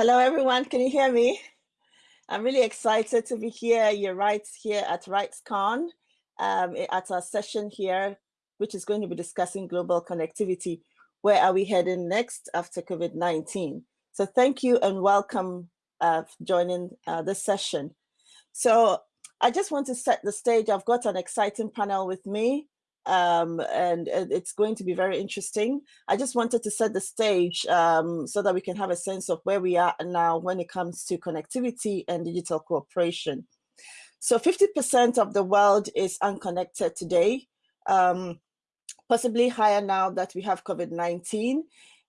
Hello, everyone. Can you hear me? I'm really excited to be here. You're right here at RightsCon um, at our session here, which is going to be discussing global connectivity. Where are we heading next after COVID-19? So thank you and welcome uh, joining uh, this session. So I just want to set the stage. I've got an exciting panel with me um, and it's going to be very interesting. I just wanted to set the stage um, so that we can have a sense of where we are now when it comes to connectivity and digital cooperation. So 50% of the world is unconnected today, um, possibly higher now that we have COVID-19.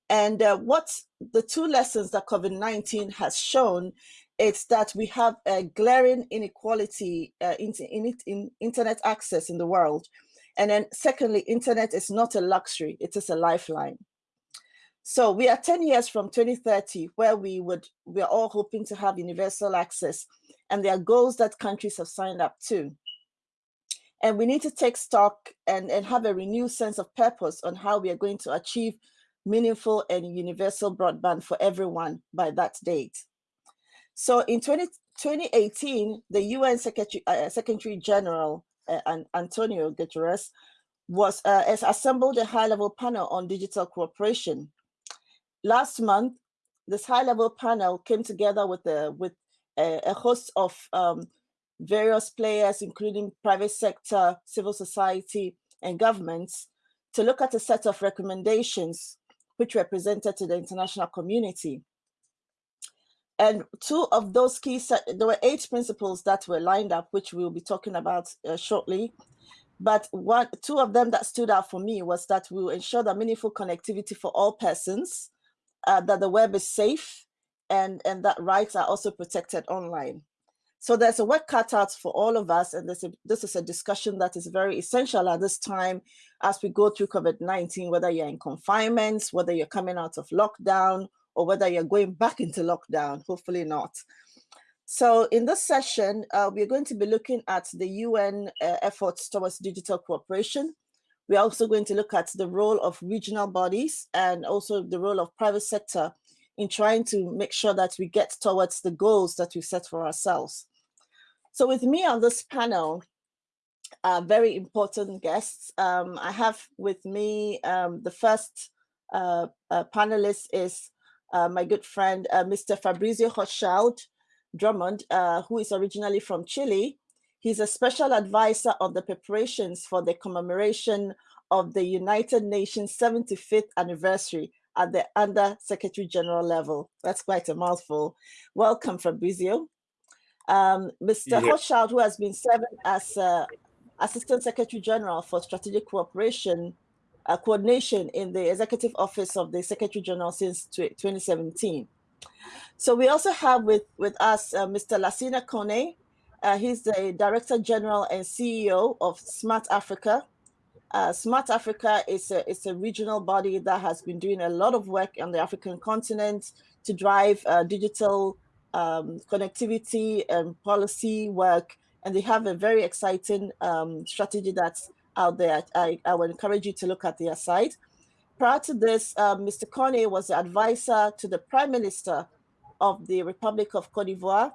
And uh, what the two lessons that COVID-19 has shown is that we have a glaring inequality uh, in, in, in internet access in the world. And then secondly, internet is not a luxury, it is a lifeline. So we are 10 years from 2030 where we would, we are all hoping to have universal access and there are goals that countries have signed up to. And we need to take stock and, and have a renewed sense of purpose on how we are going to achieve meaningful and universal broadband for everyone by that date. So in 20, 2018, the UN Secretary, uh, Secretary General uh, Antonio Guterres, was uh, has assembled a high-level panel on digital cooperation. Last month, this high-level panel came together with a with a, a host of um, various players, including private sector, civil society, and governments, to look at a set of recommendations which were presented to the international community. And two of those key, there were eight principles that were lined up, which we'll be talking about uh, shortly. But one, two of them that stood out for me was that we will ensure that meaningful connectivity for all persons, uh, that the web is safe, and, and that rights are also protected online. So there's a work cut out for all of us, and this, this is a discussion that is very essential at this time as we go through COVID-19, whether you're in confinement, whether you're coming out of lockdown, or whether you're going back into lockdown, hopefully not. So in this session, uh, we're going to be looking at the UN uh, efforts towards digital cooperation. We're also going to look at the role of regional bodies and also the role of private sector in trying to make sure that we get towards the goals that we set for ourselves. So with me on this panel, uh, very important guests. Um, I have with me um, the first uh, uh, panelist is uh, my good friend, uh, Mr. Fabrizio Hochschild Drummond, uh, who is originally from Chile. He's a special advisor on the preparations for the commemoration of the United Nations 75th anniversary at the Under Secretary General level. That's quite a mouthful. Welcome, Fabrizio. Um, Mr. Yeah. Hochschild, who has been serving as uh, Assistant Secretary General for Strategic Cooperation uh, coordination in the executive office of the Secretary General since 2017. So we also have with, with us uh, Mr. Lassina Kone. Uh, he's the Director General and CEO of Smart Africa. Uh, Smart Africa is a, is a regional body that has been doing a lot of work on the African continent to drive uh, digital um, connectivity and policy work. And they have a very exciting um, strategy that's out there, I, I would encourage you to look at their site. Prior to this, uh, Mr. Kone was the advisor to the Prime Minister of the Republic of Cote d'Ivoire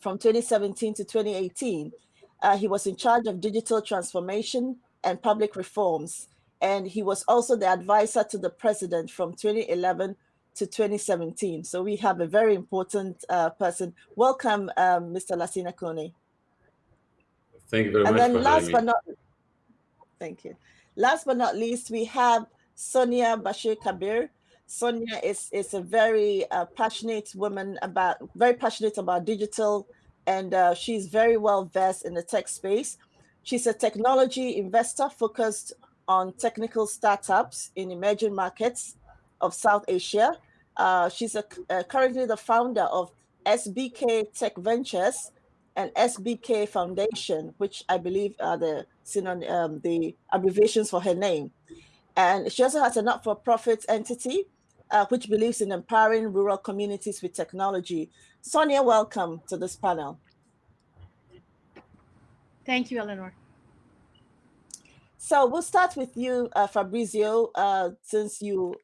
from 2017 to 2018. Uh, he was in charge of digital transformation and public reforms. And he was also the advisor to the president from 2011 to 2017. So we have a very important uh, person. Welcome, um, Mr. Lassina Kone. Thank you very and much. And then last but not Thank you. Last but not least, we have Sonia Bashir Kabir. Sonia is, is a very uh, passionate woman about, very passionate about digital, and uh, she's very well versed in the tech space. She's a technology investor focused on technical startups in emerging markets of South Asia. Uh, she's a, uh, currently the founder of SBK Tech Ventures and SBK Foundation, which I believe are the um, the abbreviations for her name. And she also has a not-for-profit entity uh, which believes in empowering rural communities with technology. Sonia, welcome to this panel. Thank you, Eleanor. So we'll start with you, uh, Fabrizio, uh, since you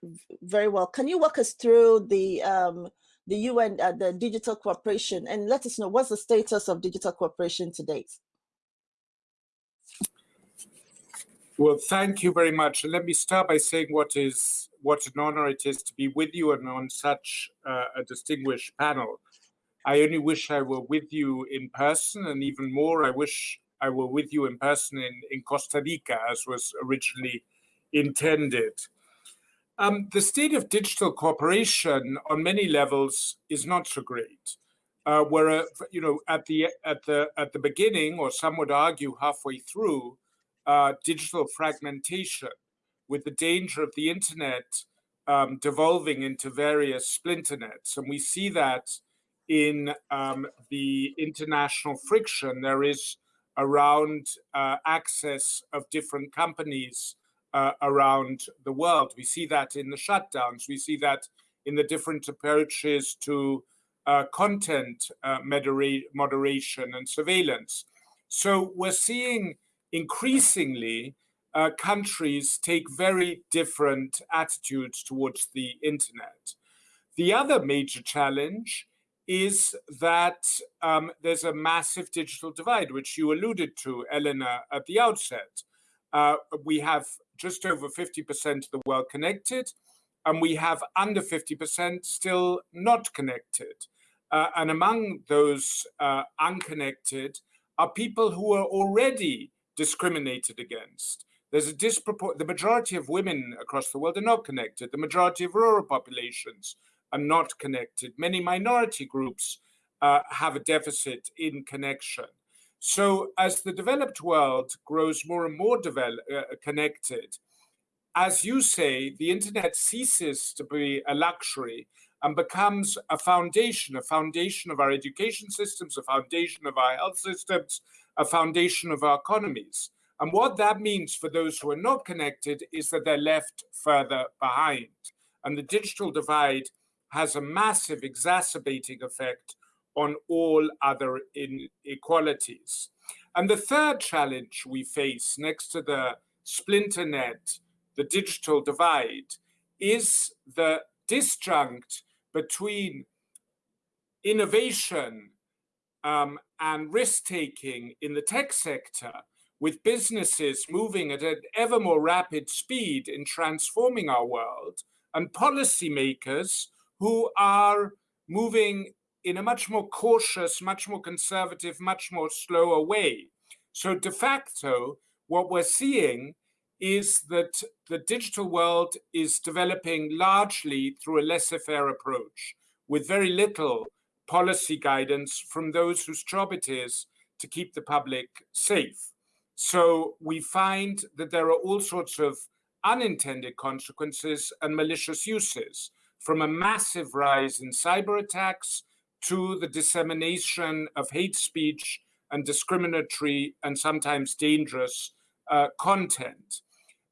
very well. Can you walk us through the um, the UN, uh, the digital cooperation, and let us know what's the status of digital cooperation to date. Well, thank you very much. And let me start by saying what is what an honor it is to be with you and on such uh, a distinguished panel. I only wish I were with you in person, and even more, I wish I were with you in person in, in Costa Rica, as was originally intended. Um, the state of digital cooperation on many levels is not so great. Uh, where, uh, you know, at the at the at the beginning, or some would argue halfway through, uh, digital fragmentation, with the danger of the internet um, devolving into various splinter nets, and we see that in um, the international friction there is around uh, access of different companies uh, around the world. We see that in the shutdowns. We see that in the different approaches to uh, content uh, modera moderation and surveillance. So we're seeing increasingly uh, countries take very different attitudes towards the internet. The other major challenge is that um, there's a massive digital divide, which you alluded to, Elena, at the outset. Uh, we have just over 50% of the world connected, and we have under 50% still not connected. Uh, and among those uh, unconnected are people who are already discriminated against. There's a disproportionate, the majority of women across the world are not connected. The majority of rural populations are not connected. Many minority groups uh, have a deficit in connection. So as the developed world grows more and more develop, uh, connected, as you say, the internet ceases to be a luxury and becomes a foundation, a foundation of our education systems, a foundation of our health systems, a foundation of our economies. And what that means for those who are not connected is that they're left further behind. And the digital divide has a massive exacerbating effect on all other inequalities. And the third challenge we face next to the splinter net, the digital divide, is the disjunct between innovation um, and risk-taking in the tech sector with businesses moving at an ever more rapid speed in transforming our world and policymakers who are moving in a much more cautious, much more conservative, much more slower way. So de facto, what we're seeing is that the digital world is developing largely through a laissez-faire approach with very little policy guidance from those whose job it is to keep the public safe. So we find that there are all sorts of unintended consequences and malicious uses from a massive rise in cyber attacks to the dissemination of hate speech and discriminatory and sometimes dangerous uh, content.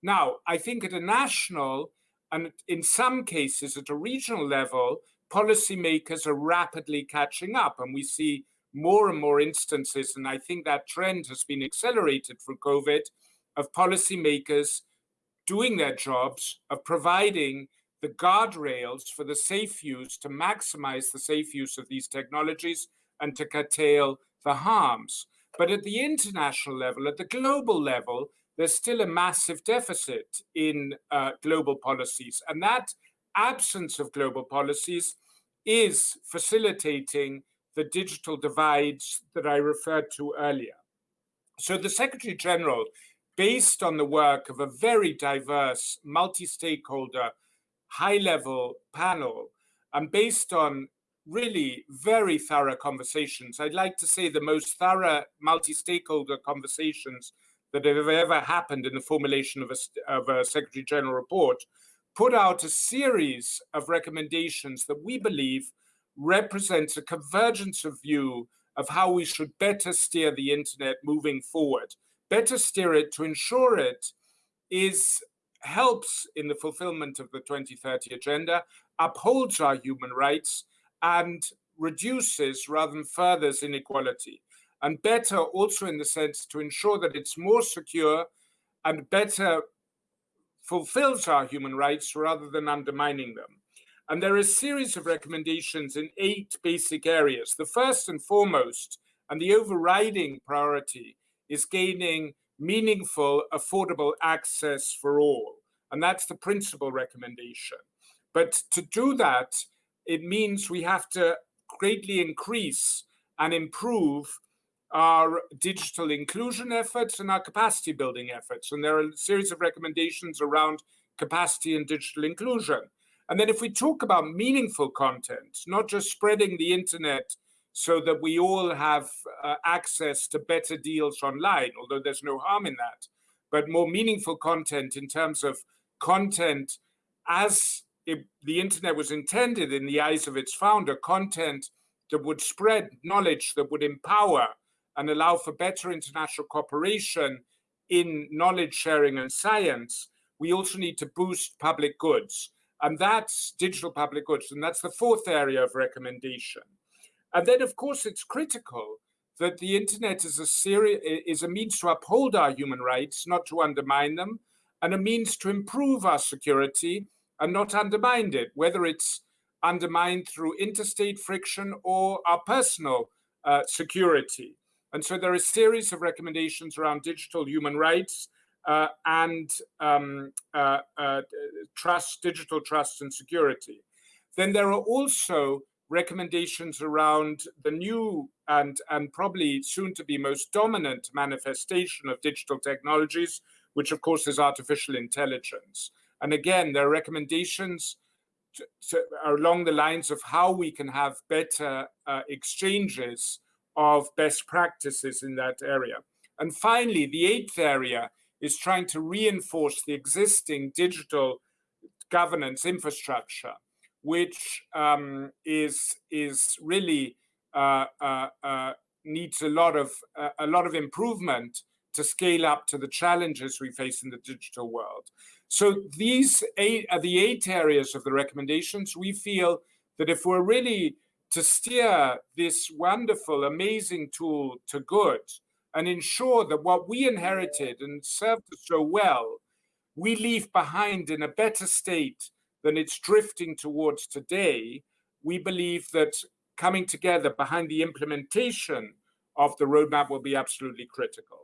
Now, I think at a national and in some cases at a regional level, policymakers are rapidly catching up and we see more and more instances, and I think that trend has been accelerated through COVID, of policymakers doing their jobs, of providing the guardrails for the safe use to maximize the safe use of these technologies and to curtail the harms. But at the international level, at the global level, there's still a massive deficit in uh, global policies. And that absence of global policies is facilitating the digital divides that I referred to earlier. So the Secretary General, based on the work of a very diverse, multi-stakeholder high-level panel and based on really very thorough conversations. I'd like to say the most thorough multi-stakeholder conversations that have ever happened in the formulation of a, of a Secretary General report, put out a series of recommendations that we believe represents a convergence of view of how we should better steer the internet moving forward, better steer it to ensure it is helps in the fulfillment of the 2030 agenda, upholds our human rights, and reduces rather than furthers inequality. And better also in the sense to ensure that it's more secure and better fulfills our human rights rather than undermining them. And there are a series of recommendations in eight basic areas. The first and foremost, and the overriding priority, is gaining meaningful, affordable access for all. And that's the principal recommendation. But to do that, it means we have to greatly increase and improve our digital inclusion efforts and our capacity building efforts. And there are a series of recommendations around capacity and digital inclusion. And then if we talk about meaningful content, not just spreading the internet so that we all have uh, access to better deals online, although there's no harm in that, but more meaningful content in terms of content as it, the internet was intended in the eyes of its founder, content that would spread knowledge, that would empower and allow for better international cooperation in knowledge sharing and science, we also need to boost public goods. And that's digital public goods. And that's the fourth area of recommendation. And then, of course, it's critical that the internet is a series, is a means to uphold our human rights, not to undermine them, and a means to improve our security and not undermine it, whether it's undermined through interstate friction or our personal uh, security. And so there are a series of recommendations around digital human rights uh, and um, uh, uh, trust, digital trust and security. Then there are also recommendations around the new and, and probably soon to be most dominant manifestation of digital technologies, which of course is artificial intelligence. And again, there are recommendations to, to, along the lines of how we can have better uh, exchanges of best practices in that area. And finally, the eighth area is trying to reinforce the existing digital governance infrastructure, which um, is is really uh, uh, uh, needs a lot of uh, a lot of improvement to scale up to the challenges we face in the digital world. So these eight are the eight areas of the recommendations. We feel that if we're really to steer this wonderful, amazing tool to good and ensure that what we inherited and served us so well, we leave behind in a better state than it's drifting towards today, we believe that coming together behind the implementation of the roadmap will be absolutely critical.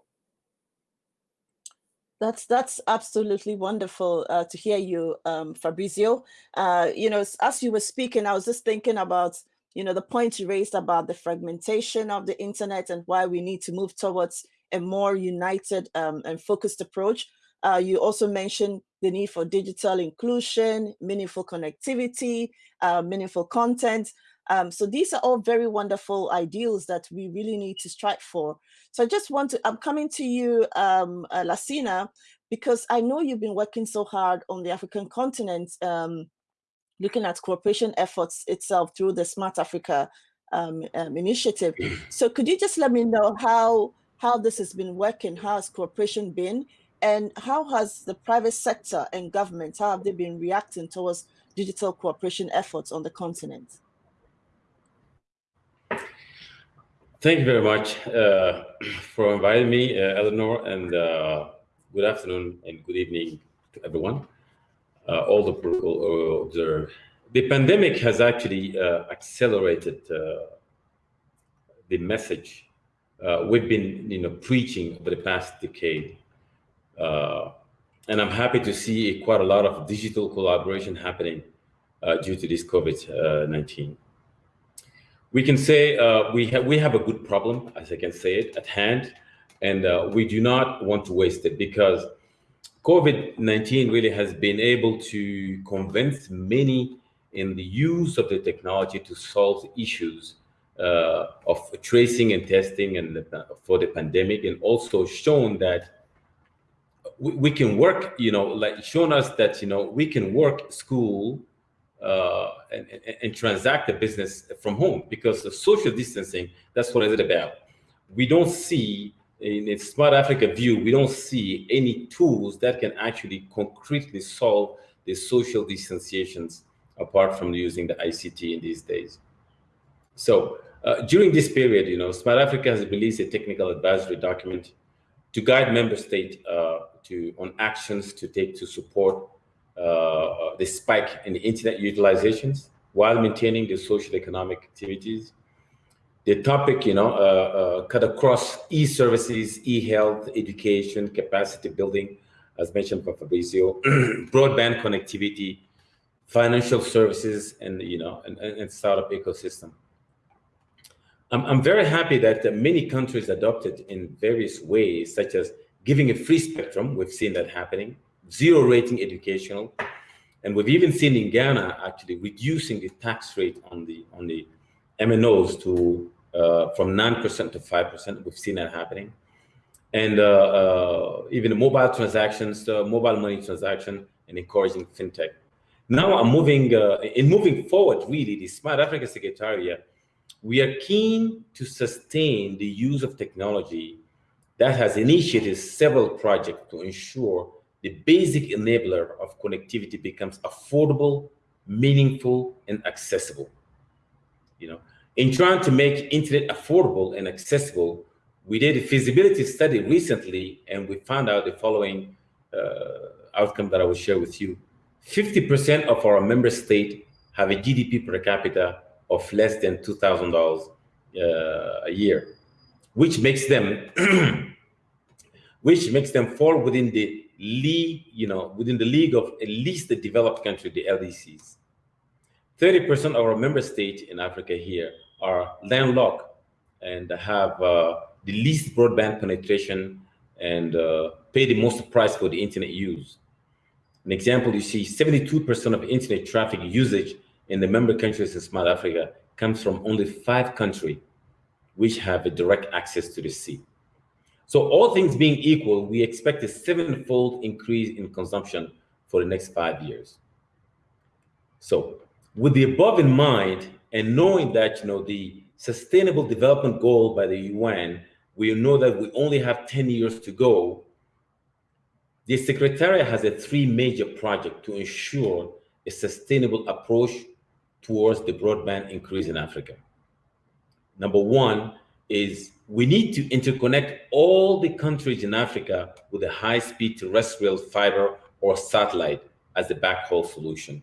That's that's absolutely wonderful uh, to hear you, um, Fabrizio. Uh, you know, as you were speaking, I was just thinking about you know, the point you raised about the fragmentation of the internet and why we need to move towards a more united um, and focused approach. Uh, you also mentioned the need for digital inclusion, meaningful connectivity, uh, meaningful content. Um, so these are all very wonderful ideals that we really need to strive for. So I just want to, I'm coming to you, um, uh, Lassina, because I know you've been working so hard on the African continent um, looking at cooperation efforts itself through the Smart Africa um, um, initiative. So could you just let me know how, how this has been working? How has cooperation been? And how has the private sector and government, how have they been reacting towards digital cooperation efforts on the continent? Thank you very much uh, for inviting me, uh, Eleanor, and uh, good afternoon and good evening to everyone uh, all the observed. The pandemic has actually uh, accelerated uh, the message uh, we've been you know, preaching over the past decade. Uh, and I'm happy to see quite a lot of digital collaboration happening uh, due to this COVID-19. We can say we, have, we have a good problem, as I can say it, at hand, and we do not want to waste it because COVID-19 really has been able to convince many in the use of the technology to solve issues uh, of tracing and testing and the, for the pandemic and also shown that we, we, can work, you know, like shown us that, you know, we can work school uh, and, and, and transact the business from home because the social distancing, that's what it's about. We don't see in Smart Africa view, we don't see any tools that can actually concretely solve the social distanciations apart from using the ICT in these days. So uh, during this period, you know, Smart Africa has released a technical advisory document to guide member state uh, to on actions to take to support uh, the spike in the internet utilizations while maintaining the social economic activities. The topic, you know, uh, uh, cut across e-services, e-health, education, capacity building, as mentioned by Fabrizio, broadband connectivity, financial services, and you know, and, and startup ecosystem. I'm, I'm very happy that many countries adopted in various ways, such as giving a free spectrum. We've seen that happening. Zero rating educational, and we've even seen in Ghana actually reducing the tax rate on the on the MNOs to uh, from nine percent to five percent. We've seen that happening, and uh, uh, even mobile transactions, uh, mobile money transaction, and encouraging fintech. Now I'm moving uh, in moving forward. Really, the Smart Africa Secretariat, we are keen to sustain the use of technology that has initiated several projects to ensure the basic enabler of connectivity becomes affordable, meaningful, and accessible. You know, in trying to make internet affordable and accessible, we did a feasibility study recently, and we found out the following uh, outcome that I will share with you. 50% of our member state have a GDP per capita of less than $2,000 uh, a year, which makes them which makes them fall within the league, you know, within the league of at least the developed country, the LDCs. 30% of our member states in Africa here are landlocked and have uh, the least broadband penetration and uh, pay the most price for the internet use. An example, you see 72% of internet traffic usage in the member countries in Smart Africa comes from only five countries which have a direct access to the sea. So all things being equal, we expect a sevenfold increase in consumption for the next five years. So with the above in mind, and knowing that you know the sustainable development goal by the UN, we know that we only have 10 years to go. The Secretariat has a three major project to ensure a sustainable approach towards the broadband increase in Africa. Number one is we need to interconnect all the countries in Africa with a high-speed terrestrial fiber or satellite as the backhaul solution.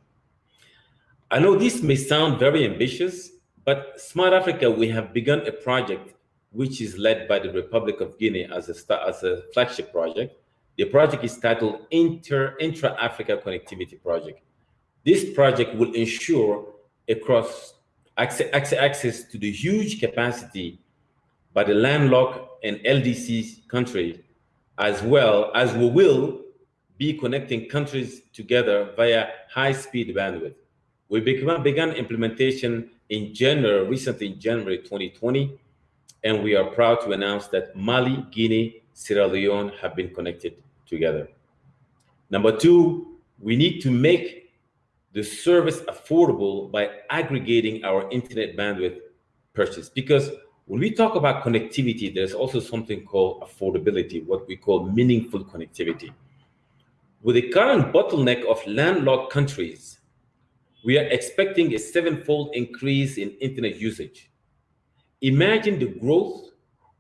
I know this may sound very ambitious, but Smart Africa, we have begun a project which is led by the Republic of Guinea as a, as a flagship project. The project is titled Inter Intra-Africa Connectivity Project. This project will ensure across access, access to the huge capacity by the landlocked and LDC countries, as well as we will be connecting countries together via high-speed bandwidth. We began, began implementation in January, recently in January 2020, and we are proud to announce that Mali, Guinea, Sierra Leone have been connected together. Number two, we need to make the service affordable by aggregating our internet bandwidth purchase because when we talk about connectivity, there's also something called affordability, what we call meaningful connectivity. With the current bottleneck of landlocked countries, we are expecting a sevenfold increase in internet usage. Imagine the growth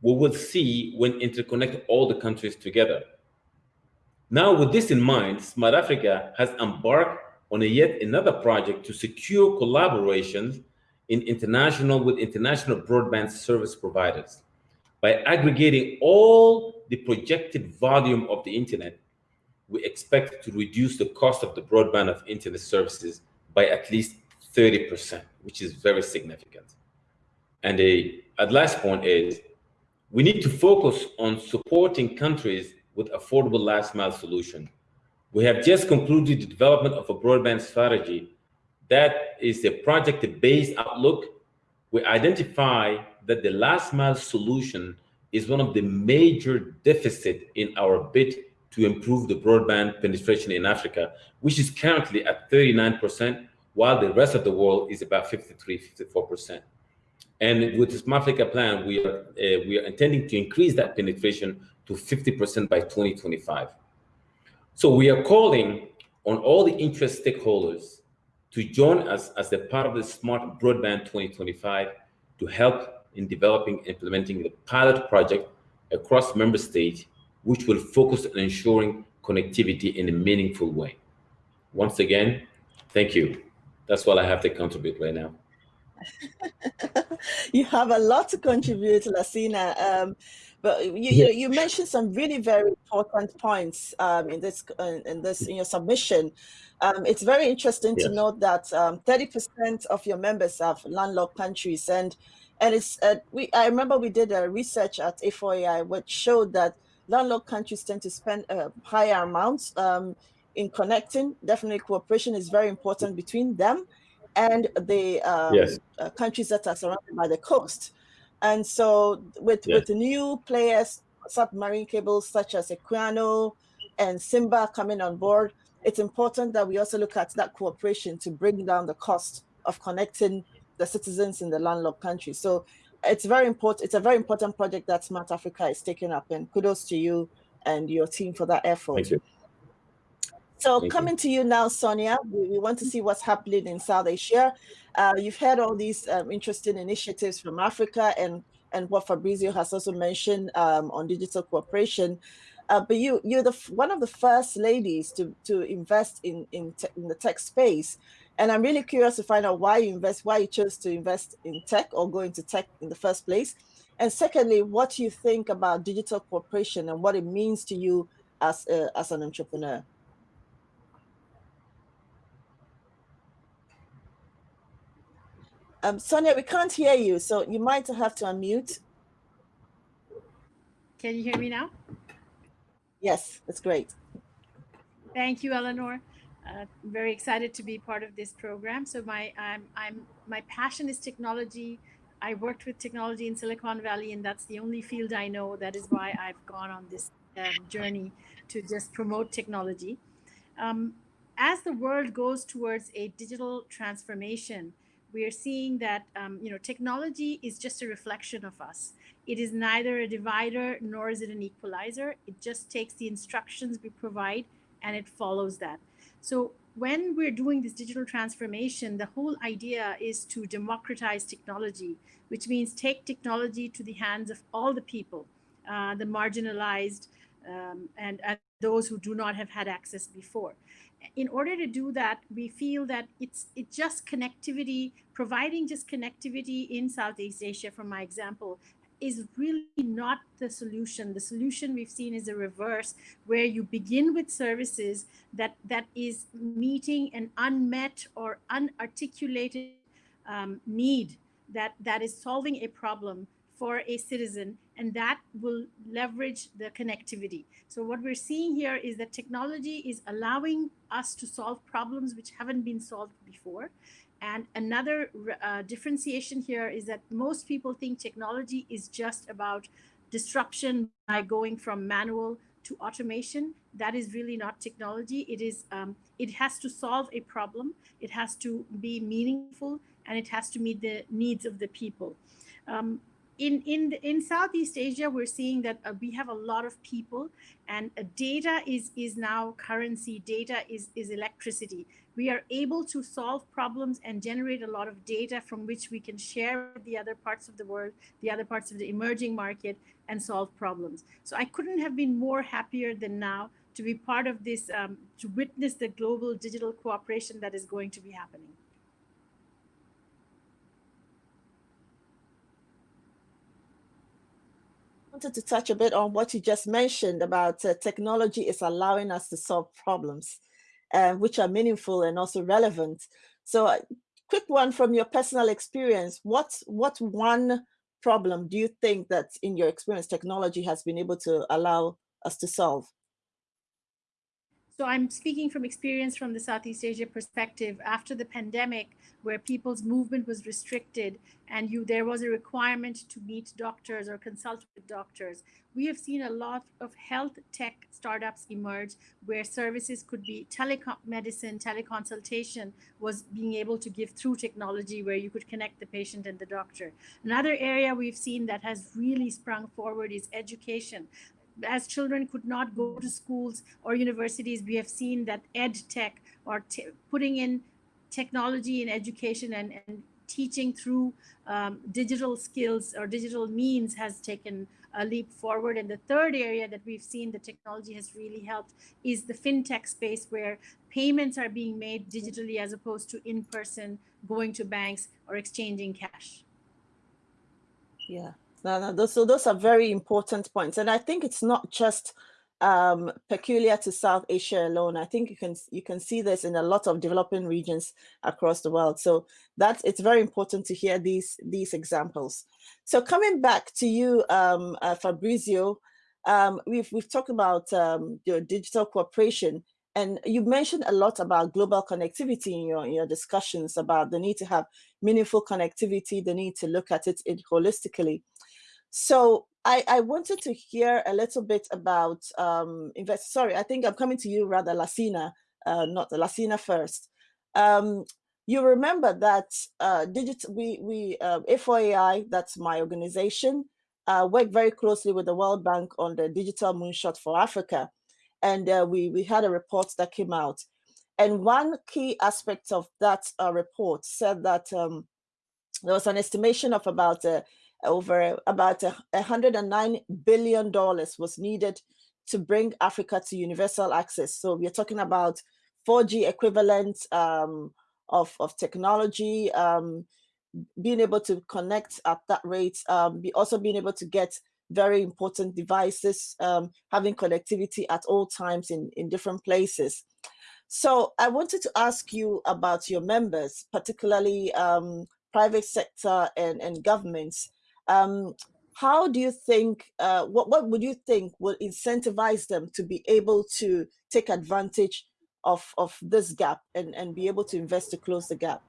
we will see when interconnect all the countries together. Now, with this in mind, Smart Africa has embarked on a yet another project to secure collaborations in international with international broadband service providers. By aggregating all the projected volume of the internet, we expect to reduce the cost of the broadband of internet services by at least 30%, which is very significant. And the last point is we need to focus on supporting countries with affordable last mile solution. We have just concluded the development of a broadband strategy that is a project-based outlook. We identify that the last mile solution is one of the major deficit in our bid to improve the broadband penetration in Africa, which is currently at 39%, while the rest of the world is about 53, 54%. And with the Smart Africa plan, we are, uh, we are intending to increase that penetration to 50% by 2025. So we are calling on all the interest stakeholders to join us as a part of the Smart Broadband 2025 to help in developing and implementing the pilot project across member states, which will focus on ensuring connectivity in a meaningful way. once again, thank you. That's what I have to contribute right now. you have a lot to contribute, Lassina. Um, but you, you, you mentioned some really very important points um, in this uh, in this in your submission. Um, it's very interesting yes. to note that 30% um, of your members are landlocked countries, and and it's uh, we. I remember we did a research at A4AI which showed that landlocked countries tend to spend uh, higher amounts um, in connecting. Definitely, cooperation is very important between them and the um, yes. uh, countries that are surrounded by the coast. And so with, yes. with new players, submarine cables such as Equiano and Simba coming on board, it's important that we also look at that cooperation to bring down the cost of connecting the citizens in the landlocked countries. So it's very important. It's a very important project that Smart Africa is taking up and kudos to you and your team for that effort. Thank you. So Thank coming you. to you now, Sonia, we, we, want to see what's happening in South Asia. Uh, you've heard all these um, interesting initiatives from Africa and, and what Fabrizio has also mentioned um, on digital cooperation. Uh, but you, you're the one of the first ladies to, to invest in, in, in the tech space. And I'm really curious to find out why you invest, why you chose to invest in tech or go into tech in the first place. And secondly, what do you think about digital cooperation and what it means to you as, a, as an entrepreneur? Um, Sonia, we can't hear you, so you might have to unmute. Can you hear me now? Yes, that's great. Thank you, Eleanor. Uh, very excited to be part of this program. So my I'm, I'm my passion is technology. I worked with technology in Silicon Valley, and that's the only field I know. That is why I've gone on this um, journey to just promote technology. Um, as the world goes towards a digital transformation, we are seeing that um, you know technology is just a reflection of us. It is neither a divider nor is it an equalizer. It just takes the instructions we provide and it follows that. So when we're doing this digital transformation, the whole idea is to democratize technology, which means take technology to the hands of all the people, uh, the marginalized, um, and, and those who do not have had access before in order to do that, we feel that it's it's just connectivity, providing just connectivity in Southeast Asia, from my example, is really not the solution. The solution we've seen is a reverse, where you begin with services that that is meeting an unmet or unarticulated um, need that that is solving a problem for a citizen and that will leverage the connectivity. So what we're seeing here is that technology is allowing us to solve problems which haven't been solved before. And another uh, differentiation here is that most people think technology is just about disruption by going from manual to automation. That is really not technology. It is um, it has to solve a problem. It has to be meaningful and it has to meet the needs of the people. Um, in in in Southeast Asia, we're seeing that uh, we have a lot of people, and uh, data is is now currency. Data is is electricity. We are able to solve problems and generate a lot of data from which we can share with the other parts of the world, the other parts of the emerging market, and solve problems. So I couldn't have been more happier than now to be part of this, um, to witness the global digital cooperation that is going to be happening. Wanted to touch a bit on what you just mentioned about uh, technology is allowing us to solve problems, uh, which are meaningful and also relevant. So uh, quick one from your personal experience, what, what one problem do you think that in your experience technology has been able to allow us to solve? So I'm speaking from experience from the Southeast Asia perspective. After the pandemic, where people's movement was restricted and you there was a requirement to meet doctors or consult with doctors, we have seen a lot of health tech startups emerge where services could be telemedicine, teleconsultation was being able to give through technology where you could connect the patient and the doctor. Another area we've seen that has really sprung forward is education as children could not go to schools or universities, we have seen that ed tech or putting in technology in education and, and teaching through um, digital skills or digital means has taken a leap forward. And the third area that we've seen the technology has really helped is the fintech space where payments are being made digitally as opposed to in person going to banks or exchanging cash. Yeah, no, no, those, so those are very important points. And I think it's not just um, peculiar to South Asia alone. I think you can you can see this in a lot of developing regions across the world. So that's it's very important to hear these these examples. So coming back to you, um, uh, Fabrizio, um, we've we've talked about um, your digital cooperation, and you mentioned a lot about global connectivity in your in your discussions about the need to have meaningful connectivity, the need to look at it, holistically. So I, I wanted to hear a little bit about um, invest. Sorry, I think I'm coming to you rather, Lassina, uh, not Lassina first. Um, you remember that uh, digital, we, we uh, A4AI, that's my organization, uh, worked very closely with the World Bank on the digital moonshot for Africa. And uh, we, we had a report that came out. And one key aspect of that uh, report said that um, there was an estimation of about uh, over about a, $109 billion was needed to bring Africa to universal access. So we're talking about 4G equivalent um, of, of technology, um, being able to connect at that rate, um, be also being able to get very important devices, um, having connectivity at all times in, in different places. So I wanted to ask you about your members, particularly um, private sector and, and governments. Um, how do you think, uh, what, what would you think will incentivize them to be able to take advantage of, of this gap and, and be able to invest to close the gap?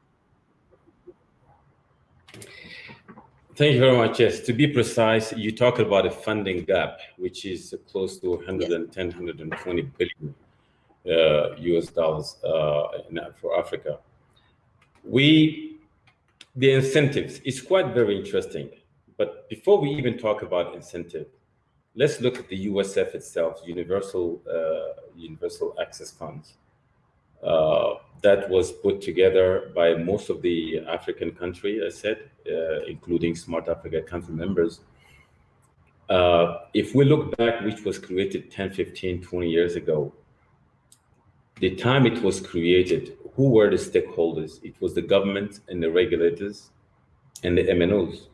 Thank you very much. Yes, to be precise, you talk about a funding gap, which is close to 110, yes. 120 billion uh, US dollars uh, for Africa. We, the incentives, is quite very interesting. But before we even talk about incentive, let's look at the USF itself, Universal uh, Universal Access Funds. That was put together by most of the African country, I said, uh, including Smart Africa country members. Uh, if we look back, which was created 10, 15, 20 years ago, the time it was created, who were the stakeholders? It was the government and the regulators and the MNOs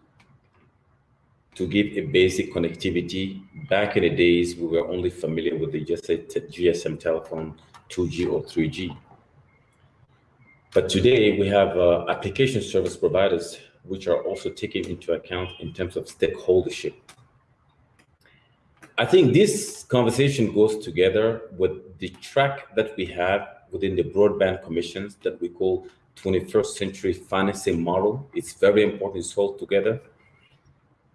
to give a basic connectivity. Back in the days, we were only familiar with the GSM telephone, 2G or 3G. But today we have uh, application service providers, which are also taken into account in terms of stakeholdership. I think this conversation goes together with the track that we have within the broadband commissions that we call 21st century financing model. It's very important it's all together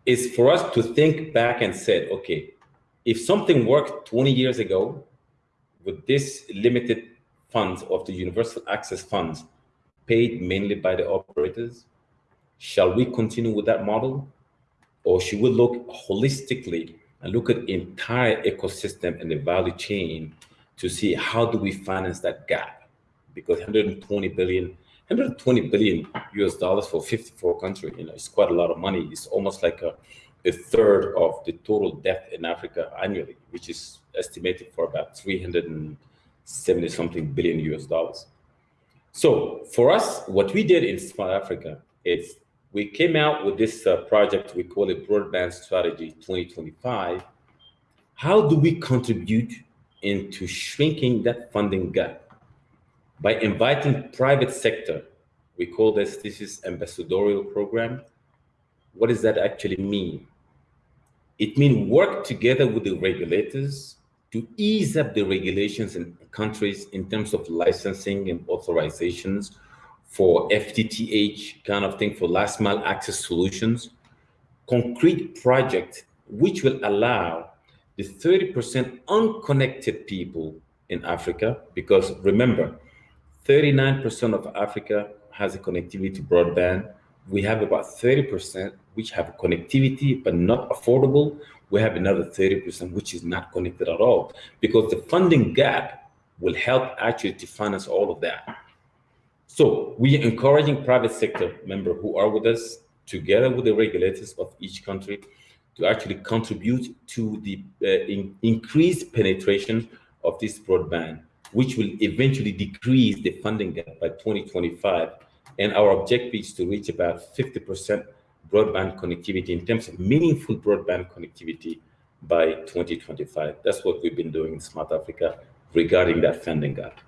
is for us to think back and said, okay, if something worked 20 years ago with this limited funds of the universal access funds paid mainly by the operators, shall we continue with that model? Or should we look holistically and look at the entire ecosystem and the value chain to see how do we finance that gap? Because 120 billion 120 billion US dollars for 54 countries, you know, it's quite a lot of money. It's almost like a, a third of the total debt in Africa annually, which is estimated for about 370 something billion US dollars. So for us, what we did in Smart Africa is we came out with this uh, project, we call it Broadband Strategy 2025. How do we contribute into shrinking that funding gap? by inviting private sector. We call this, this is ambassadorial program. What does that actually mean? It means work together with the regulators to ease up the regulations in countries in terms of licensing and authorizations for FTTH kind of thing for last mile access solutions, concrete project which will allow the 30% unconnected people in Africa, because remember, 39% of Africa has a connectivity broadband. We have about 30% which have connectivity but not affordable. We have another 30% which is not connected at all because the funding gap will help actually to finance all of that. So we are encouraging private sector members who are with us, together with the regulators of each country, to actually contribute to the uh, in, increased penetration of this broadband, which will eventually decrease the funding gap by 2025. And our objective is to reach about 50% broadband connectivity in terms of meaningful broadband connectivity by 2025. That's what we've been doing in Smart Africa regarding that funding gap.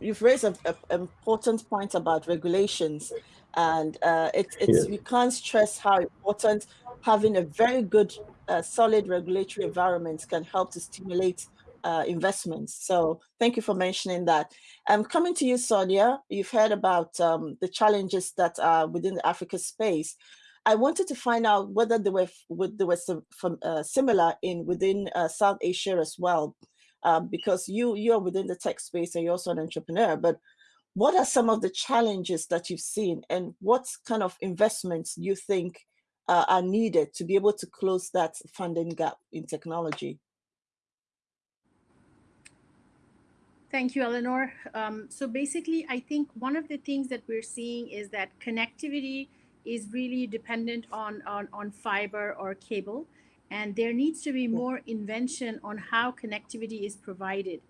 You've raised an important point about regulations, and uh, it, it's yeah. we can't stress how important having a very good, uh, solid regulatory environment can help to stimulate uh, investments. So thank you for mentioning that. Um, coming to you, Sonia, you've heard about um, the challenges that are within the Africa space. I wanted to find out whether they were, they were some, from, uh, similar in within uh, South Asia as well, um, because you you're within the tech space and you're also an entrepreneur. But what are some of the challenges that you've seen, and what kind of investments you think uh, are needed to be able to close that funding gap in technology? Thank you, Eleanor. Um, so basically, I think one of the things that we're seeing is that connectivity is really dependent on, on, on fiber or cable. And there needs to be more invention on how connectivity is provided.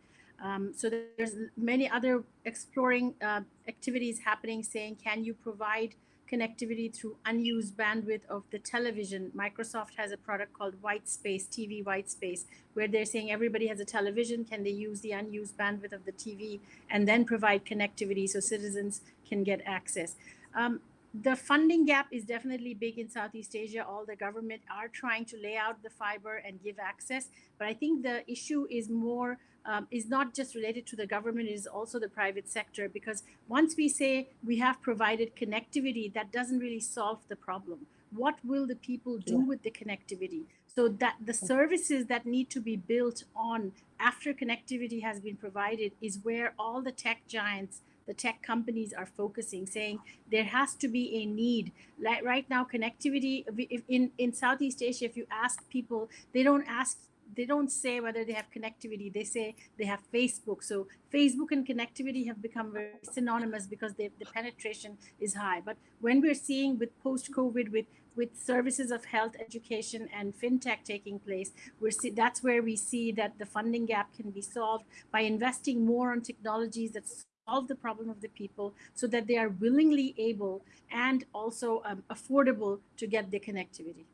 Um, so there's many other exploring uh, activities happening saying, can you provide connectivity through unused bandwidth of the television. Microsoft has a product called White Space, TV White Space, where they're saying everybody has a television. Can they use the unused bandwidth of the TV and then provide connectivity so citizens can get access? Um, the funding gap is definitely big in Southeast Asia. All the government are trying to lay out the fiber and give access. But I think the issue is more um, is not just related to the government, it is also the private sector. Because once we say we have provided connectivity, that doesn't really solve the problem. What will the people do yeah. with the connectivity? So that the services that need to be built on after connectivity has been provided is where all the tech giants the tech companies are focusing, saying there has to be a need. Like right now, connectivity in in Southeast Asia, if you ask people, they don't ask they don't say whether they have connectivity. They say they have Facebook. So Facebook and connectivity have become very synonymous because the penetration is high. But when we're seeing with post-COVID, with with services of health, education, and fintech taking place, we're see, that's where we see that the funding gap can be solved by investing more on technologies that solve the problem of the people so that they are willingly able and also um, affordable to get the connectivity.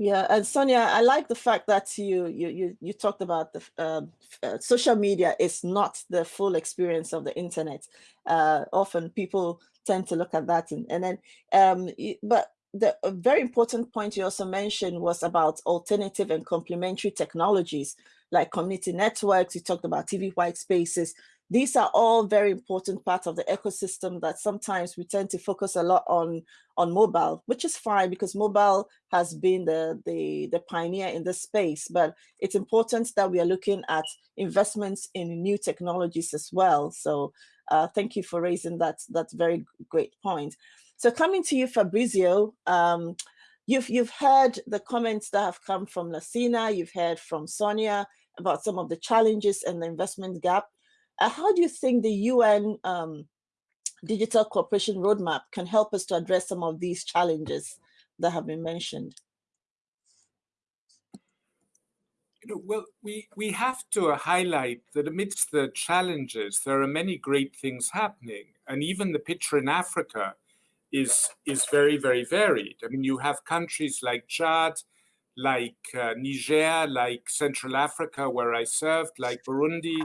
Yeah, and Sonia, I like the fact that you you you, you talked about the uh, uh, social media is not the full experience of the internet. Uh, often people tend to look at that, and, and then um, but the very important point you also mentioned was about alternative and complementary technologies like community networks. You talked about TV white spaces these are all very important parts of the ecosystem that sometimes we tend to focus a lot on on mobile, which is fine because mobile has been the, the, the pioneer in this space, but it's important that we are looking at investments in new technologies as well. So uh, thank you for raising that, that very great point. So coming to you, Fabrizio, um, you've, you've heard the comments that have come from Lassina, you've heard from Sonia about some of the challenges and the investment gap. Uh, how do you think the UN um, digital cooperation roadmap can help us to address some of these challenges that have been mentioned? You know, well, we, we have to highlight that amidst the challenges, there are many great things happening. And even the picture in Africa is, is very, very varied. I mean, you have countries like Chad, like uh, Niger, like Central Africa, where I served, like Burundi,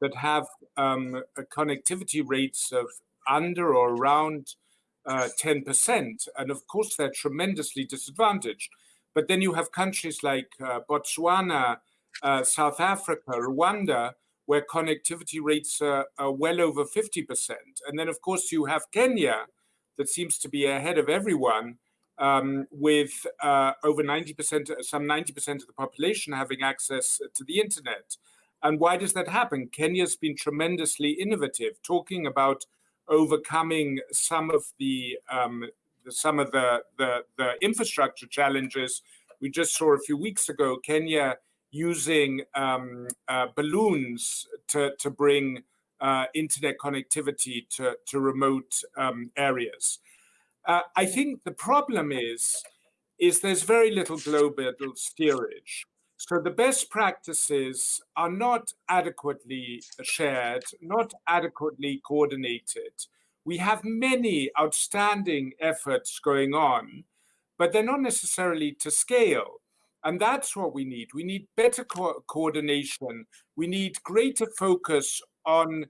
that have um, connectivity rates of under or around uh, 10%. And of course, they're tremendously disadvantaged. But then you have countries like uh, Botswana, uh, South Africa, Rwanda, where connectivity rates are, are, well over 50%. And then, of course, you have Kenya that seems to be ahead of everyone um, with uh, over 90%, some 90% of the population having access to the internet. And why does that happen? Kenya's been tremendously innovative, talking about overcoming some of the um, some of the, the, the infrastructure challenges. We just saw a few weeks ago, Kenya using um, uh, balloons to, to bring uh, internet connectivity to, to remote um, areas. Uh, I think the problem is, is there's very little global steerage. So the best practices are not adequately shared, not adequately coordinated. We have many outstanding efforts going on, but they're not necessarily to scale. And that's what we need. We need better co coordination. We need greater focus on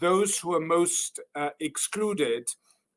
those who are most uh, excluded.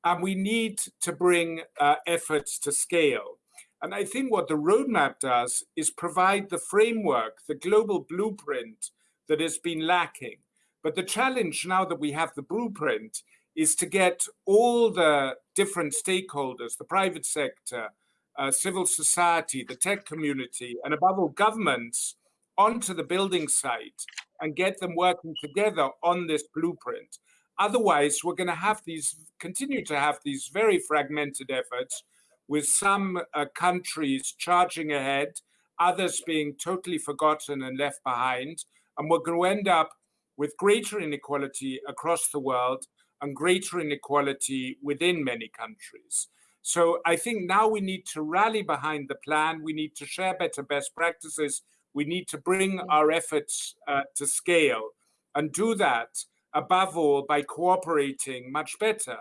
And we need to bring uh, efforts to scale. And I think what the roadmap does is provide the framework, the global blueprint that has been lacking. But the challenge now that we have the blueprint is to get all the different stakeholders, the private sector, uh, civil society, the tech community, and above all governments onto the building site and get them working together on this blueprint. Otherwise, we're going to have these, continue to have these very fragmented efforts with some uh, countries charging ahead, others being totally forgotten and left behind. And we're going to end up with greater inequality across the world and greater inequality within many countries. So I think now we need to rally behind the plan. We need to share better best practices. We need to bring our efforts uh, to scale and do that above all by cooperating much better.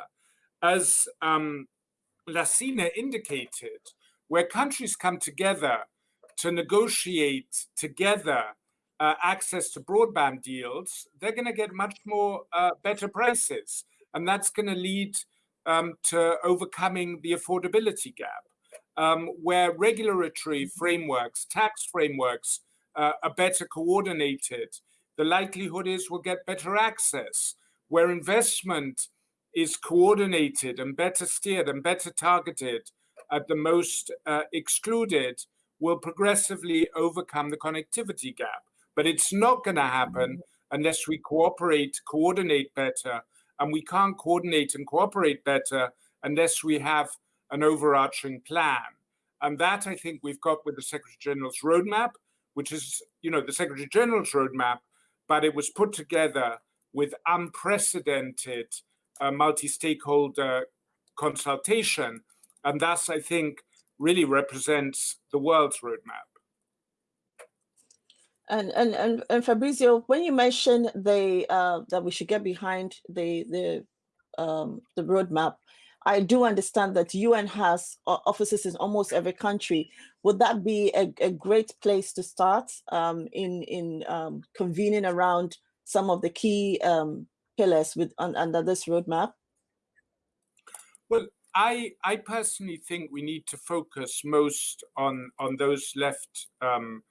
As um, Lassina indicated, where countries come together to negotiate together uh, access to broadband deals, they're going to get much more uh, better prices. And that's going to lead um, to overcoming the affordability gap, um, where regulatory frameworks, tax frameworks uh, are better coordinated. The likelihood is we'll get better access, where investment is coordinated and better steered and better targeted at the most uh, excluded will progressively overcome the connectivity gap. But it's not going to happen unless we cooperate, coordinate better, and we can't coordinate and cooperate better unless we have an overarching plan. And that I think we've got with the Secretary General's roadmap, which is, you know, the Secretary General's roadmap, but it was put together with unprecedented uh, multi-stakeholder consultation. And thus, I think, really represents the world's roadmap. And and and, and Fabrizio, when you mentioned the uh, that we should get behind the the um, the roadmap, I do understand that UN has offices in almost every country. Would that be a, a great place to start um, in in um, convening around some of the key um, pillars with un, under this roadmap? Well, I I personally think we need to focus most on on those left um,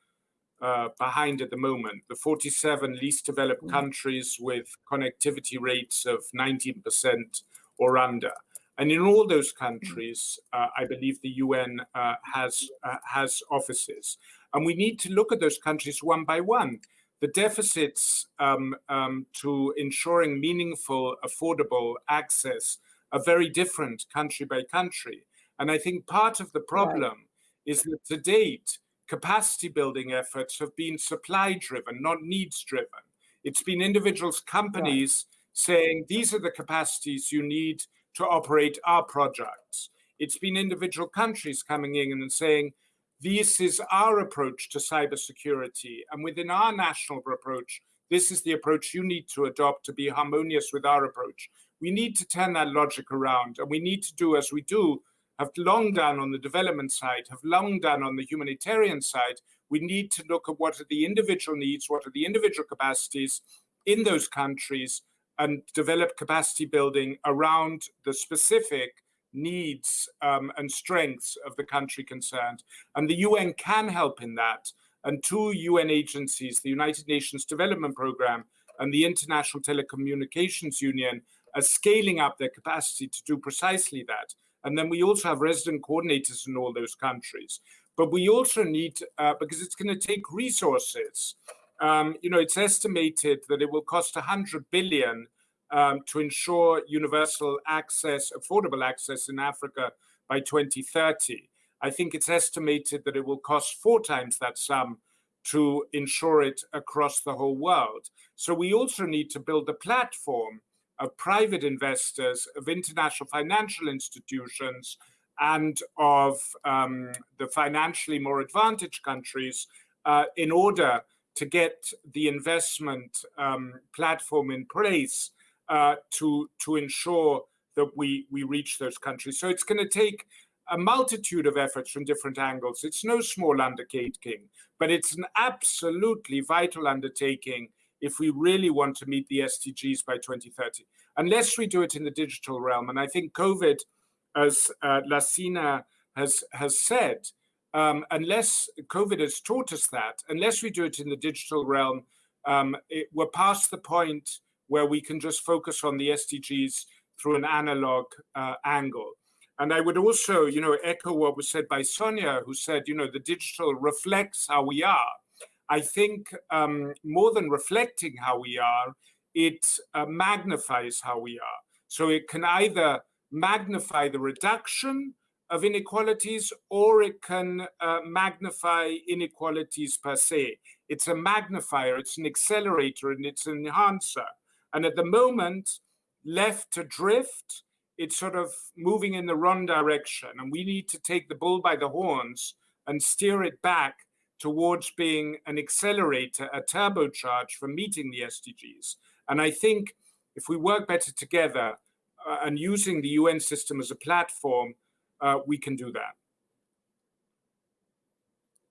uh, behind at the moment, the 47 least developed mm. countries with connectivity rates of 19% or under. And in all those mm. countries, uh, I believe the UN uh, has uh, has offices, and we need to look at those countries one by one. The deficits um, um, to ensuring meaningful, affordable access are very different country by country. And I think part of the problem right. is that to date, capacity building efforts have been supply driven, not needs driven. It's been individuals, companies saying, these are the capacities you need to operate our projects. It's been individual countries coming in and saying, this is our approach to cybersecurity. And within our national approach, this is the approach you need to adopt to be harmonious with our approach. We need to turn that logic around and we need to do as we do have long done on the development side, have long done on the humanitarian side, we need to look at what are the individual needs, what are the individual capacities in those countries, and develop capacity building around the specific needs um, and strengths of the country concerned. And the UN can help in that. And two UN agencies, the United Nations Development Programme and the International Telecommunications Union, are scaling up their capacity to do precisely that. And then we also have resident coordinators in all those countries. But we also need, uh, because it's going to take resources, um, you know, it's estimated that it will cost 100 billion um, to ensure universal access, affordable access in Africa by 2030. I think it's estimated that it will cost four times that sum to ensure it across the whole world. So we also need to build a platform of private investors, of international financial institutions, and of um, the financially more advantaged countries uh, in order to get the investment um, platform in place uh, to, to ensure that we, we reach those countries. So it's going to take a multitude of efforts from different angles. It's no small undertaking, but it's an absolutely vital undertaking if we really want to meet the SDGs by 2030. Unless we do it in the digital realm, and I think COVID, as uh, has, has said, um, unless COVID has taught us that, unless we do it in the digital realm, um, it, we're past the point where we can just focus on the SDGs through an analog uh, angle. And I would also, you know, echo what was said by Sonia, who said, you know, the digital reflects how we are. I think um, more than reflecting how we are, it uh, magnifies how we are. So it can either magnify the reduction of inequalities or it can uh, magnify inequalities per se. It's a magnifier, it's an accelerator, and it's an enhancer. And at the moment, left to drift, it's sort of moving in the wrong direction. And we need to take the bull by the horns and steer it back towards being an accelerator, a turbocharge for meeting the SDGs. And I think if we work better together uh, and using the UN system as a platform, uh, we can do that.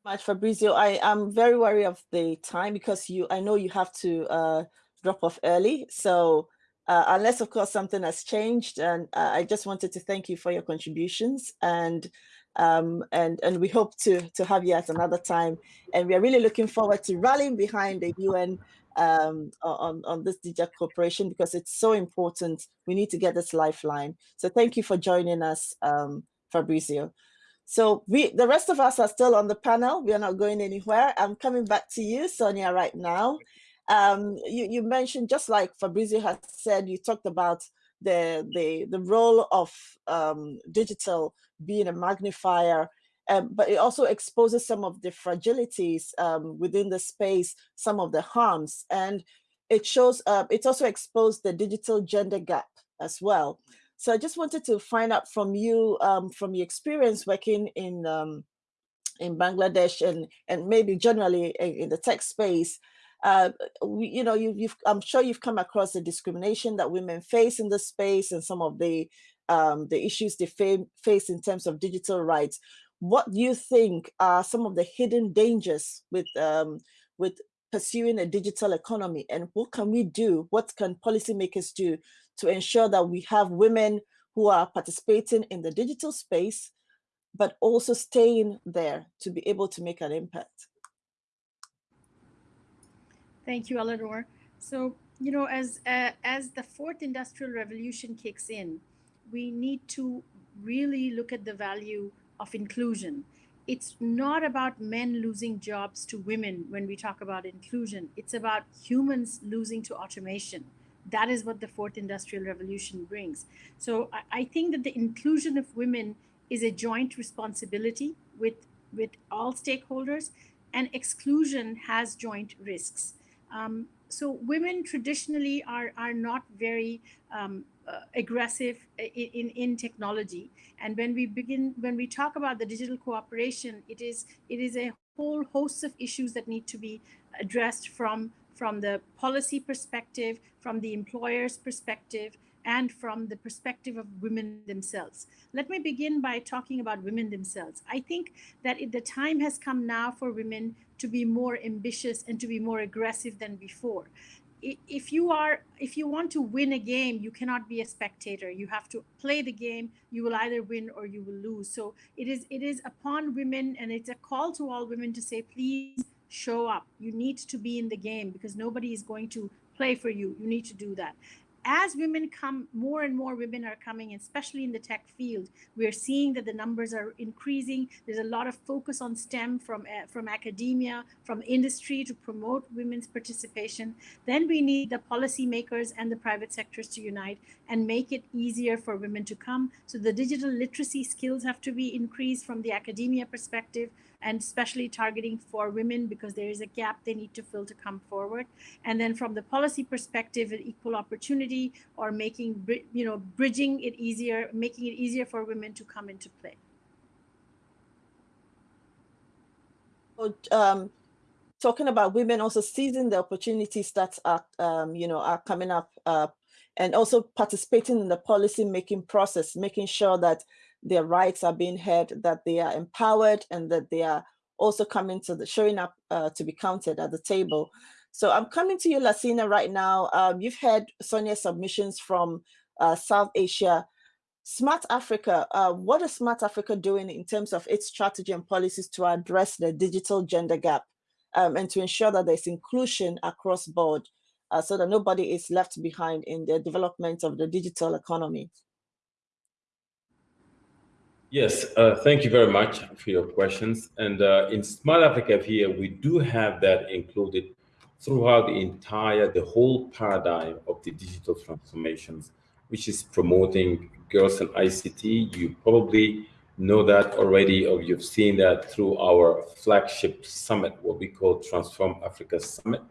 Much Fabrizio, I am very wary of the time because you, I know you have to uh, drop off early. So uh, unless of course something has changed, and uh, I just wanted to thank you for your contributions and um, and and we hope to to have you at another time. And we are really looking forward to rallying behind the UN um, on on this digital cooperation because it's so important. We need to get this lifeline. So thank you for joining us, um, Fabrizio. So we, the rest of us are still on the panel. We are not going anywhere. I'm coming back to you, Sonia, right now. Um, you, you mentioned, just like Fabrizio has said, you talked about the, the, the role of um, digital being a magnifier, um, but it also exposes some of the fragilities um, within the space, some of the harms, and it shows, uh, it's also exposed the digital gender gap as well. So I just wanted to find out from you, um, from your experience working in um, in Bangladesh and and maybe generally in the tech space, uh, we, you know, you, have I'm sure you've come across the discrimination that women face in the space and some of the um, the issues they face in terms of digital rights. What do you think are some of the hidden dangers with um, with pursuing a digital economy, and what can we do? What can policymakers do to ensure that we have women who are participating in the digital space, but also staying there to be able to make an impact? Thank you, Eleanor. So, you know, as uh, as the fourth industrial revolution kicks in, we need to really look at the value of inclusion. It's not about men losing jobs to women when we talk about inclusion. It's about humans losing to automation. That is what the fourth industrial revolution brings. So I, I think that the inclusion of women is a joint responsibility with, with all stakeholders and exclusion has joint risks. Um, so women traditionally are, are not very um, uh, aggressive in, in, in, technology. And when we begin, when we talk about the digital cooperation, it is, it is a whole host of issues that need to be addressed from, from the policy perspective, from the employer's perspective, and from the perspective of women themselves. Let me begin by talking about women themselves. I think that the time has come now for women to be more ambitious and to be more aggressive than before. If you are, if you want to win a game, you cannot be a spectator. You have to play the game. You will either win or you will lose. So it is, it is upon women, and it's a call to all women to say, please show up. You need to be in the game because nobody is going to play for you. You need to do that as women come, more and more women are coming, especially in the tech field. We're seeing that the numbers are increasing. There's a lot of focus on STEM from, uh, from academia, from industry to promote women's participation. Then we need the policymakers and the private sectors to unite and make it easier for women to come. So the digital literacy skills have to be increased from the academia perspective and especially targeting for women because there is a gap they need to fill to come forward. And then from the policy perspective, an equal opportunity or making, you know, bridging it easier, making it easier for women to come into play. Um, talking about women also seizing the opportunities that are, um, you know, are coming up uh, and also participating in the policy making process, making sure that their rights are being heard, that they are empowered and that they are also coming to the showing up uh, to be counted at the table. So I'm coming to you, Lassina, right now. Um, you've had Sonia's submissions from uh, South Asia. Smart Africa, uh, what is Smart Africa doing in terms of its strategy and policies to address the digital gender gap um, and to ensure that there's inclusion across board uh, so that nobody is left behind in the development of the digital economy? Yes, uh, thank you very much for your questions. And uh, in Smart Africa here, we do have that included throughout the entire, the whole paradigm of the digital transformations, which is promoting girls in ICT. You probably know that already, or you've seen that through our flagship summit, what we call Transform Africa Summit,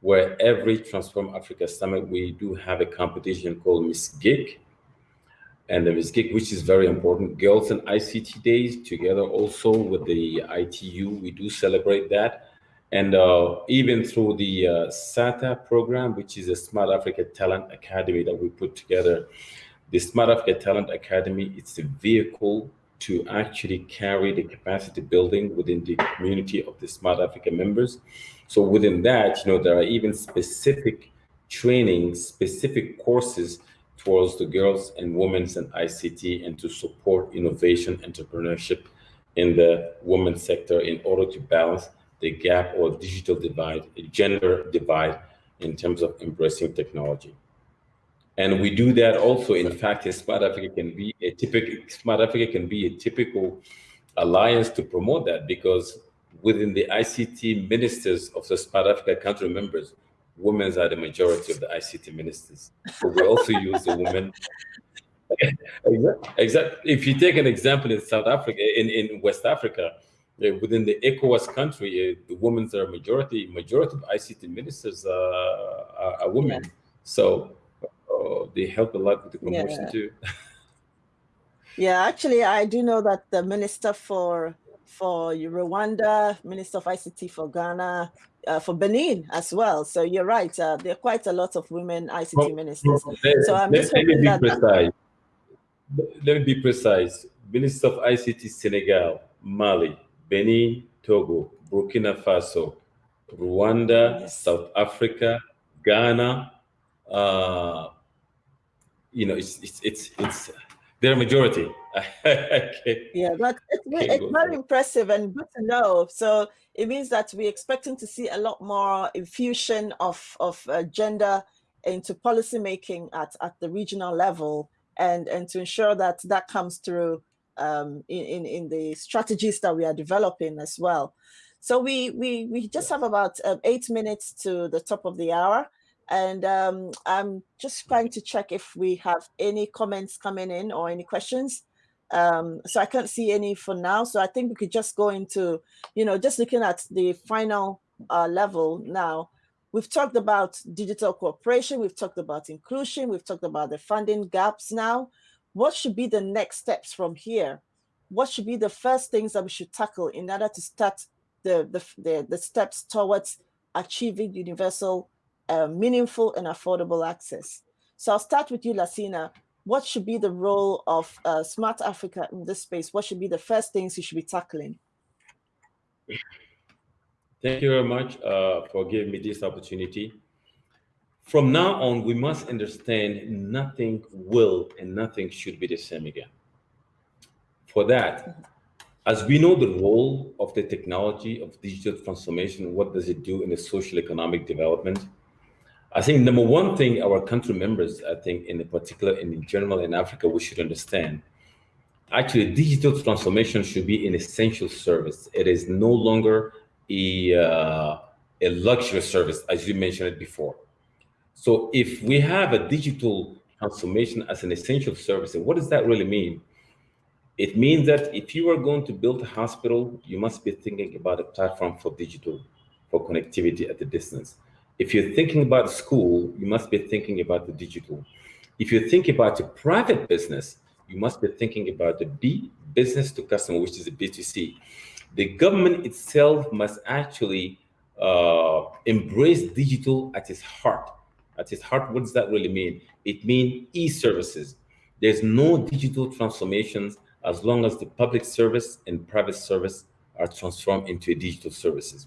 where every Transform Africa Summit, we do have a competition called Miss Geek. And the Miss Geek, which is very important, Girls and ICT Days, together also with the ITU, we do celebrate that. And uh, even through the uh, SATA program, which is a Smart Africa Talent Academy that we put together, the Smart Africa Talent Academy, it's a vehicle to actually carry the capacity building within the community of the Smart Africa members. So within that, you know, there are even specific trainings, specific courses towards the girls and women's and ICT and to support innovation, entrepreneurship in the women's sector in order to balance the gap or digital divide, gender divide in terms of embracing technology. And we do that also, in fact, Smart Africa can be a typical, Smart Africa can be a typical alliance to promote that because within the ICT ministers of the Smart Africa country members, women are the majority of the ICT ministers. So we also use the women. exactly. If you take an example in South Africa, in, in West Africa, uh, within the ECOWAS country, uh, the women are majority. Majority of ICT ministers uh, are, are, women. Yeah. So uh, they help a lot with the promotion yeah. too. yeah, actually, I do know that the minister for for Rwanda, Minister of ICT for Ghana, uh, for Benin as well. So you're right. Uh, there are quite a lot of women ICT well, ministers. Let, so I'm just let, let me be precise. Let me be precise. Minister of ICT Senegal, Mali, Benin, Togo, Burkina Faso, Rwanda, yes. South Africa, Ghana. Uh, you know, it's it's it's it's they're a majority. yeah, but it's, it's very impressive and good to know. So it means that we're expecting to see a lot more infusion of, of uh, gender into policymaking at, at the regional level and, and to ensure that that comes through um, in, in, in the strategies that we are developing as well. So we, we, we just have about um, eight minutes to the top of the hour. And um, I'm just trying to check if we have any comments coming in or any questions. Um, so I can't see any for now. So I think we could just go into, you know, just looking at the final uh, level now. We've talked about digital cooperation. We've talked about inclusion. We've talked about the funding gaps now. What should be the next steps from here? What should be the first things that we should tackle in order to start the, the, the, the steps towards achieving universal, uh, meaningful and affordable access? So I'll start with you, Lassina what should be the role of uh, Smart Africa in this space? What should be the first things you should be tackling? Thank you very much uh, for giving me this opportunity. From now on, we must understand nothing will and nothing should be the same again. For that, as we know the role of the technology of digital transformation, what does it do in the social economic development? I think number one thing our country members, I think in particular and in general in Africa, we should understand, actually digital transformation should be an essential service. It is no longer a, uh, a luxury service, as you mentioned it before. So if we have a digital transformation as an essential service, what does that really mean? It means that if you are going to build a hospital, you must be thinking about a platform for digital, for connectivity at the distance. If you're thinking about school, you must be thinking about the digital. If you think about a private business, you must be thinking about the B, business to customer, which is a B2C. The government itself must actually uh, embrace digital at its heart. At its heart, what does that really mean? It means e-services. There's no digital transformations as long as the public service and private service are transformed into digital services.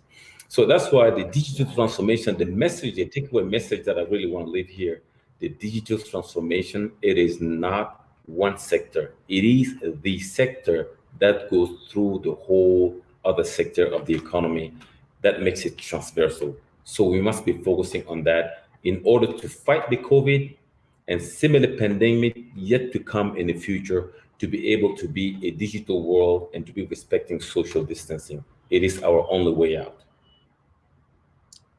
So that's why the digital transformation, the message, the takeaway message that I really want to leave here, the digital transformation, it is not one sector. It is the sector that goes through the whole other sector of the economy that makes it transversal. So we must be focusing on that in order to fight the COVID and similar pandemic yet to come in the future to be able to be a digital world and to be respecting social distancing. It is our only way out.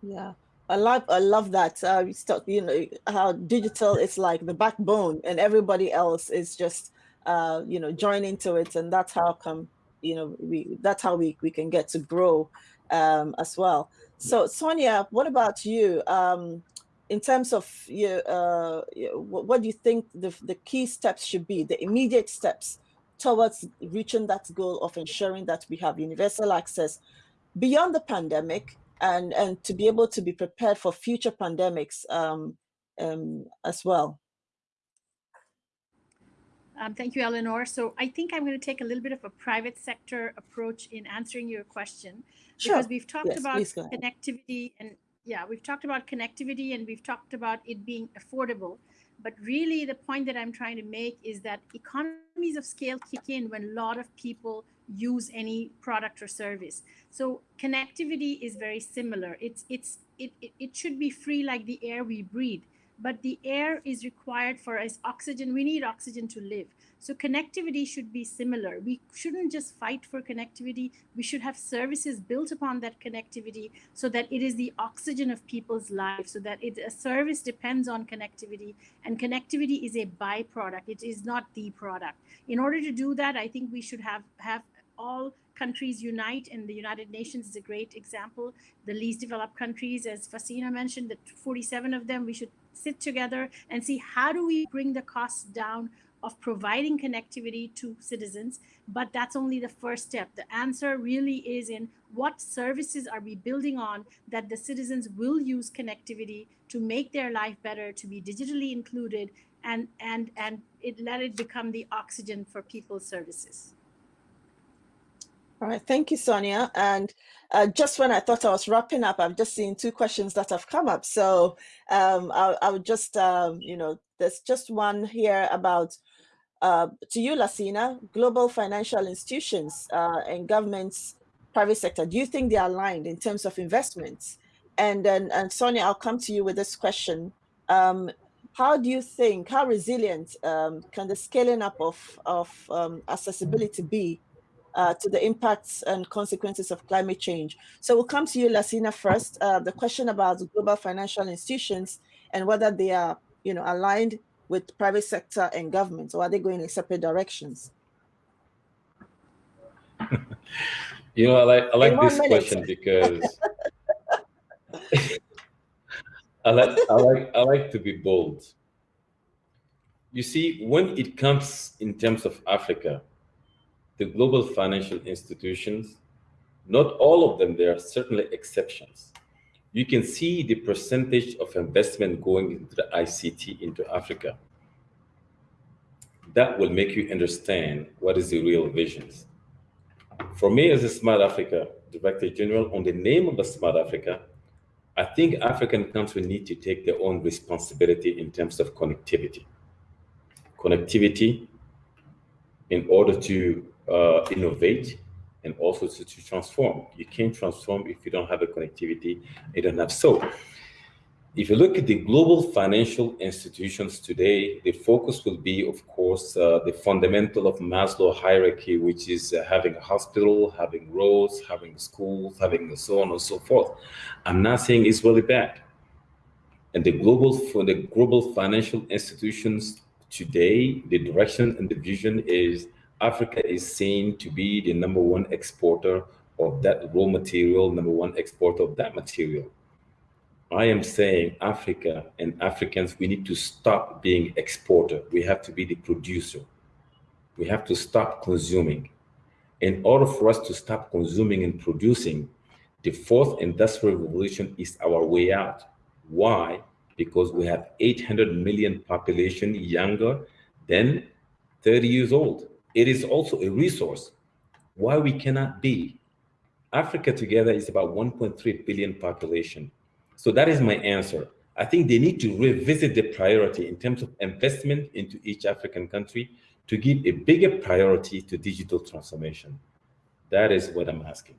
Yeah, I love I love that. Uh, start, you know how digital is like the backbone, and everybody else is just uh, you know joining to it, and that's how come you know we that's how we we can get to grow um, as well. So Sonia, what about you? Um, in terms of you, uh, what do you think the the key steps should be, the immediate steps towards reaching that goal of ensuring that we have universal access beyond the pandemic and and to be able to be prepared for future pandemics um, um, as well. Um, thank you, Eleanor. So I think I'm going to take a little bit of a private sector approach in answering your question sure. because we've talked yes, about connectivity and yeah, we've talked about connectivity and we've talked about it being affordable. But really the point that I'm trying to make is that economies of scale kick in when a lot of people use any product or service. So connectivity is very similar. It's it's it, it, it should be free like the air we breathe, but the air is required for us oxygen. We need oxygen to live. So connectivity should be similar. We shouldn't just fight for connectivity. We should have services built upon that connectivity so that it is the oxygen of people's lives, so that it, a service depends on connectivity and connectivity is a byproduct. It is not the product. In order to do that, I think we should have, have all countries unite and the United Nations is a great example. The least developed countries, as Fasina mentioned, the 47 of them, we should sit together and see how do we bring the costs down of providing connectivity to citizens, but that's only the first step. The answer really is in what services are we building on that the citizens will use connectivity to make their life better, to be digitally included, and and and it let it become the oxygen for people's services. All right, thank you, Sonia. And uh, just when I thought I was wrapping up, I've just seen two questions that have come up. So um, I, I would just, um, you know, there's just one here about, uh, to you, Lassina, global financial institutions uh, and governments, private sector, do you think they're aligned in terms of investments? And then, and Sonia, I'll come to you with this question. Um, how do you think, how resilient um, can the scaling up of, of um, accessibility be uh, to the impacts and consequences of climate change. So we'll come to you, Lassina, first. Uh, the question about global financial institutions and whether they are, you know, aligned with private sector and government, or are they going in separate directions? you know, I like I like this minute. question because I like I like I like to be bold. You see, when it comes in terms of Africa, the global financial institutions, not all of them, there are certainly exceptions. You can see the percentage of investment going into the ICT into Africa. That will make you understand what is the real visions. For me as a Smart Africa Director General, on the name of the Smart Africa, I think African countries need to take their own responsibility in terms of connectivity. Connectivity in order to uh, innovate and also to, to, transform. You can't transform if you don't have a connectivity, you don't have. So if you look at the global financial institutions today, the focus will be, of course, uh, the fundamental of Maslow hierarchy, which is uh, having a hospital, having roads, having schools, having so on and so forth. I'm not saying it's really bad. And the global for the global financial institutions today, the direction and the vision is Africa is seen to be the number one exporter of that raw material, number one exporter of that material. I am saying Africa and Africans, we need to stop being exporter. We have to be the producer. We have to stop consuming. In order for us to stop consuming and producing, the fourth industrial revolution is our way out. Why? Because we have 800 million population younger than 30 years old. It is also a resource. Why we cannot be? Africa together is about 1.3 billion population. So that is my answer. I think they need to revisit the priority in terms of investment into each African country to give a bigger priority to digital transformation. That is what I'm asking.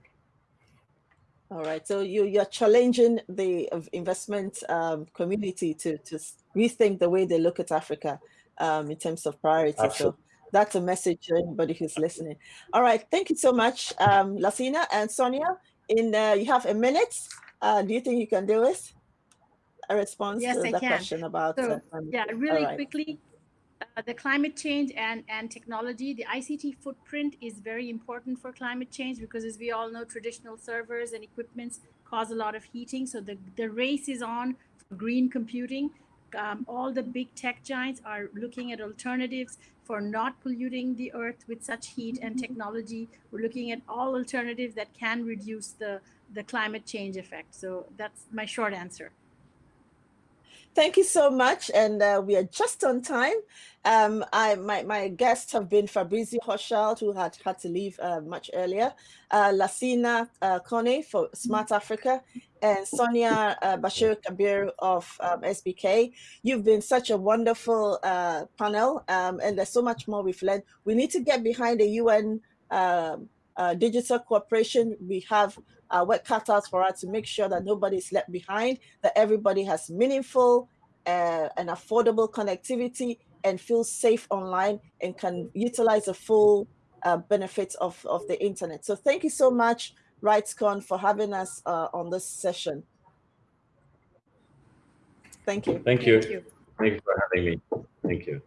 All right. So you you're challenging the investment um, community to to rethink the way they look at Africa um, in terms of priority. Absolutely. So that's a message to anybody who's listening. All right. Thank you so much, um, Lassina and Sonia. In uh, you have a minute. Uh, do you think you can do it? A response yes, to I the can. question about so, uh, yeah, really right. quickly uh, the climate change and, and technology, the ICT footprint is very important for climate change because as we all know, traditional servers and equipments cause a lot of heating. So the, the race is on for green computing. Um, all the big tech giants are looking at alternatives for not polluting the earth with such heat and technology. We're looking at all alternatives that can reduce the, the climate change effect. So that's my short answer. Thank you so much. And uh, we are just on time. Um, I, my, my guests have been Fabrizio Hochschild, who had had to leave uh, much earlier, uh, Lassina uh, Kone for Smart Africa, and Sonia uh, Bashir Kabir of um, SBK. You've been such a wonderful uh, panel, um, and there's so much more we've learned. We need to get behind the UN um, uh, digital cooperation. We have uh, work cut out for us to make sure that nobody is left behind, that everybody has meaningful uh, and affordable connectivity and feels safe online and can utilize the full uh, benefits of, of the internet. So thank you so much, RightsCon, for having us uh, on this session. Thank you. Thank you. Thank you. Thank you for having me. Thank you.